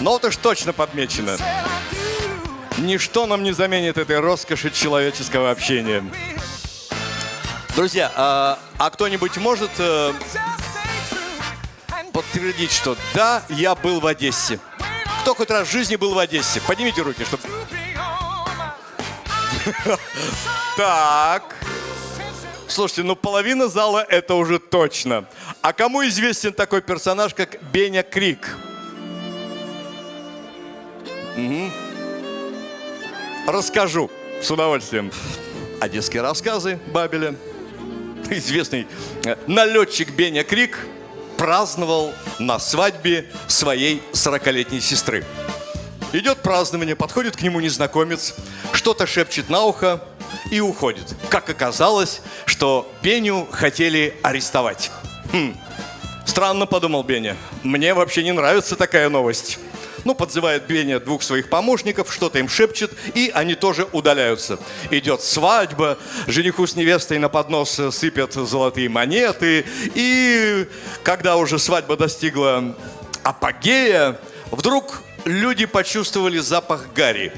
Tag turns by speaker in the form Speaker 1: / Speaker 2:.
Speaker 1: Но вот уж точно подмечено. Ничто нам не заменит этой роскоши человеческого общения. Друзья, а, а кто-нибудь может э, подтвердить, что да, я был в Одессе? Кто хоть раз в жизни был в Одессе? Поднимите руки, чтобы... Так. Слушайте, ну половина зала это уже точно. А кому известен такой персонаж, как Беня Крик? Мгм. Расскажу с удовольствием. Одесские рассказы Бабеля. Известный э, налетчик Беня Крик праздновал на свадьбе своей 40-летней сестры. Идет празднование, подходит к нему незнакомец, что-то шепчет на ухо и уходит. Как оказалось, что Беню хотели арестовать. Хм, странно, подумал Беня. Мне вообще не нравится такая новость. Ну, подзывает Беня двух своих помощников, что-то им шепчет, и они тоже удаляются. Идет свадьба, жениху с невестой на поднос сыпят золотые монеты, и когда уже свадьба достигла апогея, вдруг люди почувствовали запах гари.